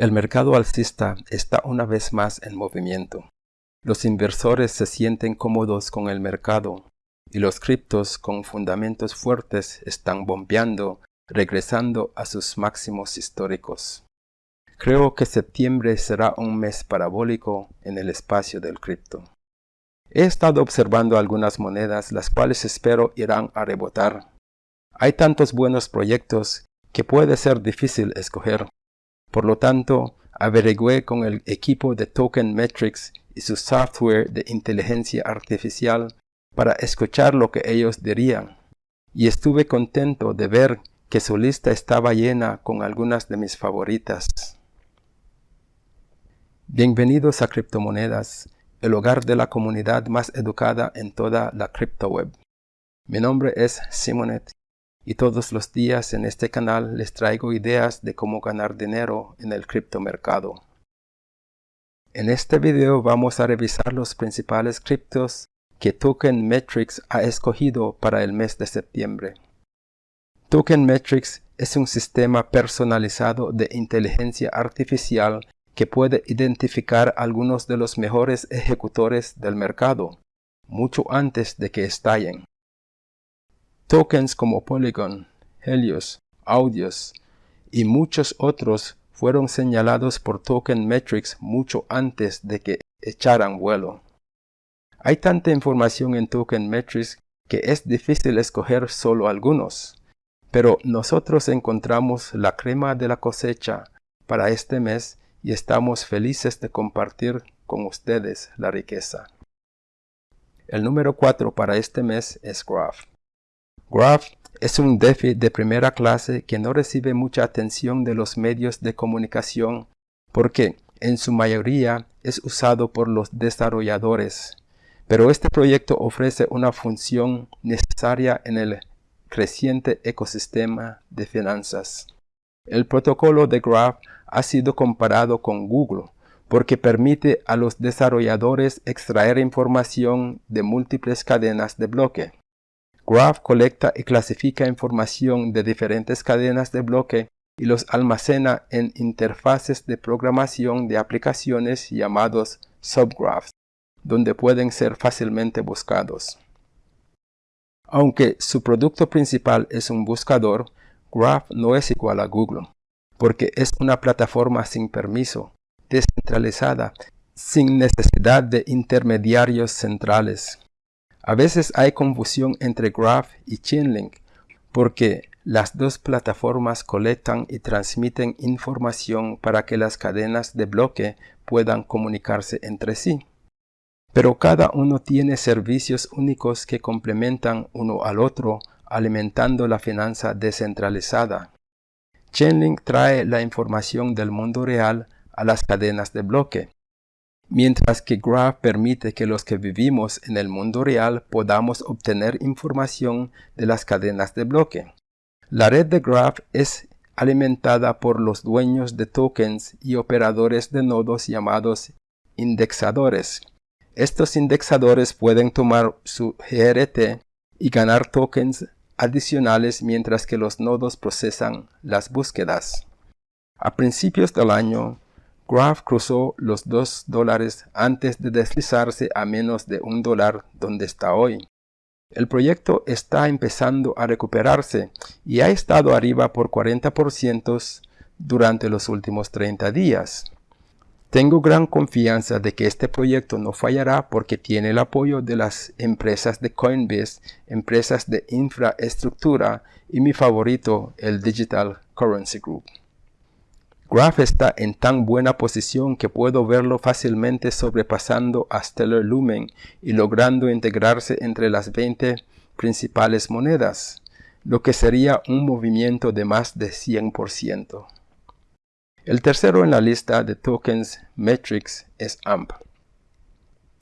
El mercado alcista está una vez más en movimiento. Los inversores se sienten cómodos con el mercado y los criptos con fundamentos fuertes están bombeando, regresando a sus máximos históricos. Creo que septiembre será un mes parabólico en el espacio del cripto. He estado observando algunas monedas las cuales espero irán a rebotar. Hay tantos buenos proyectos que puede ser difícil escoger. Por lo tanto, averigüé con el equipo de Token Metrics y su software de inteligencia artificial para escuchar lo que ellos dirían. Y estuve contento de ver que su lista estaba llena con algunas de mis favoritas. Bienvenidos a Criptomonedas, el hogar de la comunidad más educada en toda la criptoweb. Mi nombre es Simonet y todos los días en este canal les traigo ideas de cómo ganar dinero en el criptomercado. En este video vamos a revisar los principales criptos que Token Metrics ha escogido para el mes de septiembre. Token Metrics es un sistema personalizado de inteligencia artificial que puede identificar algunos de los mejores ejecutores del mercado, mucho antes de que estallen. Tokens como Polygon, Helios, Audios y muchos otros fueron señalados por Token Metrics mucho antes de que echaran vuelo. Hay tanta información en Token Metrics que es difícil escoger solo algunos, pero nosotros encontramos la crema de la cosecha para este mes y estamos felices de compartir con ustedes la riqueza. El número 4 para este mes es Graph. Graph es un DeFi de primera clase que no recibe mucha atención de los medios de comunicación porque en su mayoría es usado por los desarrolladores. Pero este proyecto ofrece una función necesaria en el creciente ecosistema de finanzas. El protocolo de Graph ha sido comparado con Google porque permite a los desarrolladores extraer información de múltiples cadenas de bloque. Graph colecta y clasifica información de diferentes cadenas de bloque y los almacena en interfaces de programación de aplicaciones llamados subgraphs, donde pueden ser fácilmente buscados. Aunque su producto principal es un buscador, Graph no es igual a Google, porque es una plataforma sin permiso, descentralizada, sin necesidad de intermediarios centrales. A veces hay confusión entre Graph y Chainlink porque las dos plataformas colectan y transmiten información para que las cadenas de bloque puedan comunicarse entre sí. Pero cada uno tiene servicios únicos que complementan uno al otro, alimentando la finanza descentralizada. Chainlink trae la información del mundo real a las cadenas de bloque, mientras que Graph permite que los que vivimos en el mundo real podamos obtener información de las cadenas de bloque. La red de Graph es alimentada por los dueños de tokens y operadores de nodos llamados indexadores. Estos indexadores pueden tomar su GRT y ganar tokens adicionales mientras que los nodos procesan las búsquedas. A principios del año, Graph cruzó los 2 dólares antes de deslizarse a menos de un dólar donde está hoy. El proyecto está empezando a recuperarse y ha estado arriba por 40% durante los últimos 30 días. Tengo gran confianza de que este proyecto no fallará porque tiene el apoyo de las empresas de Coinbase, empresas de infraestructura y mi favorito, el Digital Currency Group. Graph está en tan buena posición que puedo verlo fácilmente sobrepasando a Stellar Lumen y logrando integrarse entre las 20 principales monedas, lo que sería un movimiento de más de 100%. El tercero en la lista de tokens Metrics es AMP.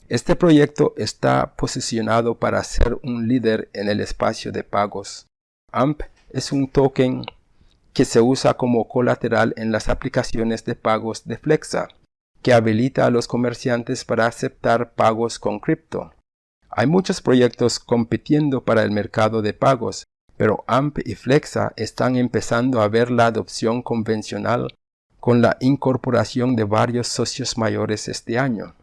Este proyecto está posicionado para ser un líder en el espacio de pagos. AMP es un token que se usa como colateral en las aplicaciones de pagos de Flexa, que habilita a los comerciantes para aceptar pagos con cripto. Hay muchos proyectos compitiendo para el mercado de pagos, pero AMP y Flexa están empezando a ver la adopción convencional con la incorporación de varios socios mayores este año.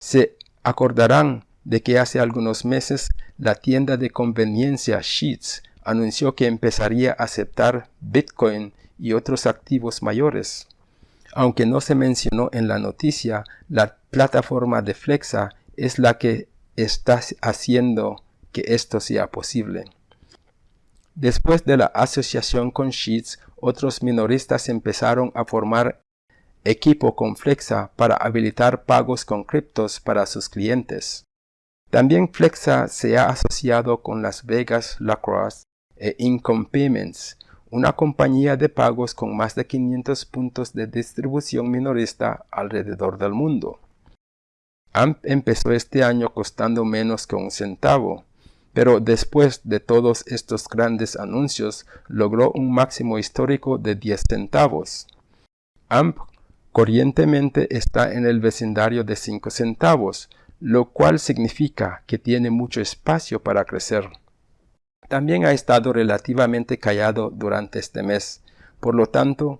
Se acordarán de que hace algunos meses la tienda de conveniencia Sheets anunció que empezaría a aceptar Bitcoin y otros activos mayores. Aunque no se mencionó en la noticia, la plataforma de Flexa es la que está haciendo que esto sea posible. Después de la asociación con Sheets, otros minoristas empezaron a formar equipo con Flexa para habilitar pagos con criptos para sus clientes. También Flexa se ha asociado con Las Vegas Lacrosse e Income Payments, una compañía de pagos con más de 500 puntos de distribución minorista alrededor del mundo. AMP empezó este año costando menos que un centavo, pero después de todos estos grandes anuncios logró un máximo histórico de 10 centavos. AMP corrientemente está en el vecindario de 5 centavos, lo cual significa que tiene mucho espacio para crecer. También ha estado relativamente callado durante este mes, por lo tanto,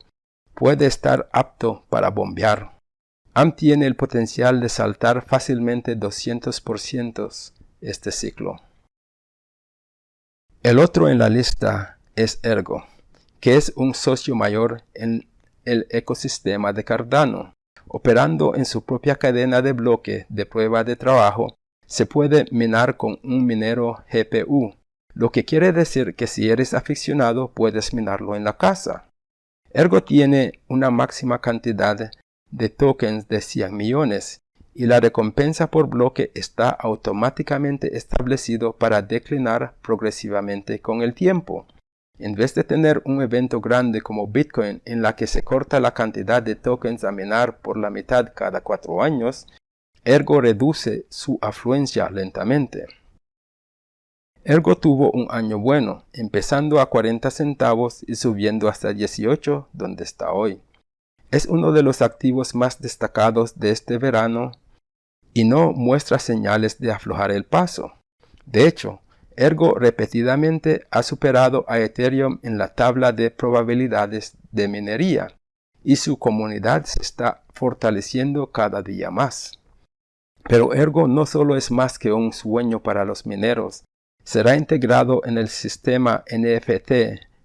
puede estar apto para bombear. AMP tiene el potencial de saltar fácilmente 200% este ciclo. El otro en la lista es Ergo, que es un socio mayor en el ecosistema de Cardano. Operando en su propia cadena de bloque de prueba de trabajo, se puede minar con un minero GPU, lo que quiere decir que si eres aficionado puedes minarlo en la casa. Ergo tiene una máxima cantidad de tokens de 100 millones y la recompensa por bloque está automáticamente establecido para declinar progresivamente con el tiempo. En vez de tener un evento grande como Bitcoin en la que se corta la cantidad de tokens a minar por la mitad cada cuatro años, Ergo reduce su afluencia lentamente. Ergo tuvo un año bueno, empezando a 40 centavos y subiendo hasta 18, donde está hoy. Es uno de los activos más destacados de este verano y no muestra señales de aflojar el paso. De hecho, Ergo repetidamente ha superado a Ethereum en la tabla de probabilidades de minería y su comunidad se está fortaleciendo cada día más. Pero Ergo no solo es más que un sueño para los mineros, será integrado en el sistema NFT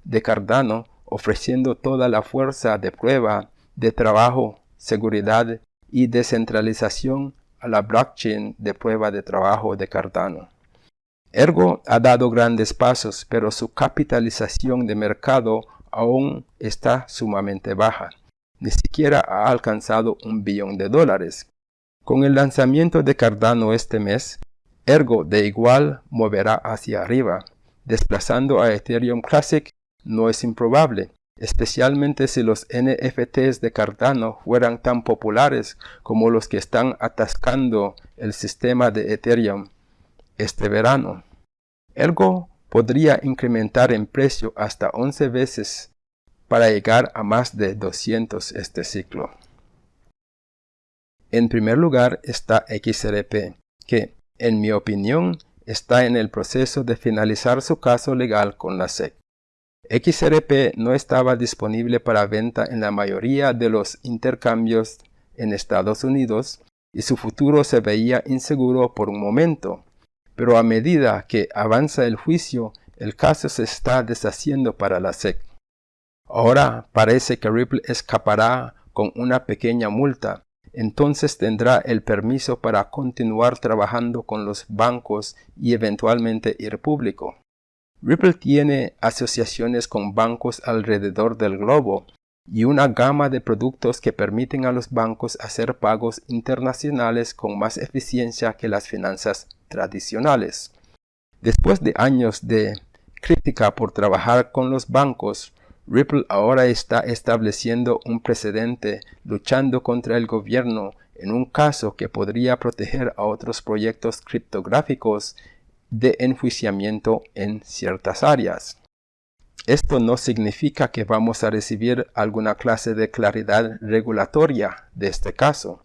de Cardano ofreciendo toda la fuerza de prueba, de trabajo, seguridad y descentralización a la blockchain de prueba de trabajo de Cardano. Ergo ha dado grandes pasos, pero su capitalización de mercado aún está sumamente baja. Ni siquiera ha alcanzado un billón de dólares. Con el lanzamiento de Cardano este mes, Ergo de igual moverá hacia arriba, desplazando a Ethereum Classic no es improbable, especialmente si los NFTs de Cardano fueran tan populares como los que están atascando el sistema de Ethereum este verano. Ergo podría incrementar en precio hasta 11 veces para llegar a más de 200 este ciclo. En primer lugar está XRP, que, en mi opinión, está en el proceso de finalizar su caso legal con la SEC. XRP no estaba disponible para venta en la mayoría de los intercambios en Estados Unidos y su futuro se veía inseguro por un momento. Pero a medida que avanza el juicio, el caso se está deshaciendo para la SEC. Ahora parece que Ripple escapará con una pequeña multa, entonces tendrá el permiso para continuar trabajando con los bancos y eventualmente ir público. Ripple tiene asociaciones con bancos alrededor del globo y una gama de productos que permiten a los bancos hacer pagos internacionales con más eficiencia que las finanzas tradicionales. Después de años de crítica por trabajar con los bancos, Ripple ahora está estableciendo un precedente luchando contra el gobierno en un caso que podría proteger a otros proyectos criptográficos de enjuiciamiento en ciertas áreas. Esto no significa que vamos a recibir alguna clase de claridad regulatoria de este caso.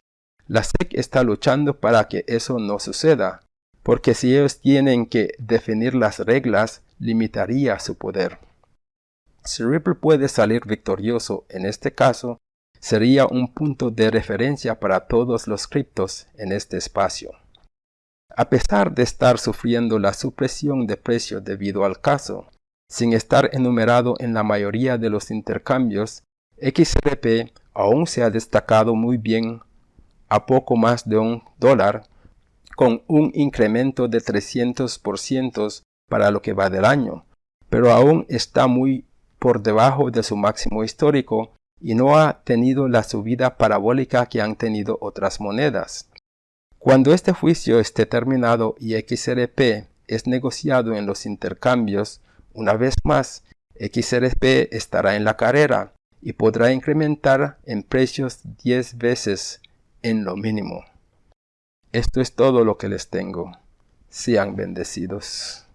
La SEC está luchando para que eso no suceda, porque si ellos tienen que definir las reglas, limitaría su poder. Si Ripple puede salir victorioso en este caso, sería un punto de referencia para todos los criptos en este espacio. A pesar de estar sufriendo la supresión de precio debido al caso, sin estar enumerado en la mayoría de los intercambios, XRP aún se ha destacado muy bien a poco más de un dólar, con un incremento de 300% para lo que va del año, pero aún está muy por debajo de su máximo histórico y no ha tenido la subida parabólica que han tenido otras monedas. Cuando este juicio esté terminado y XRP es negociado en los intercambios, una vez más, XRP estará en la carrera y podrá incrementar en precios 10 veces en lo mínimo. Esto es todo lo que les tengo. Sean bendecidos.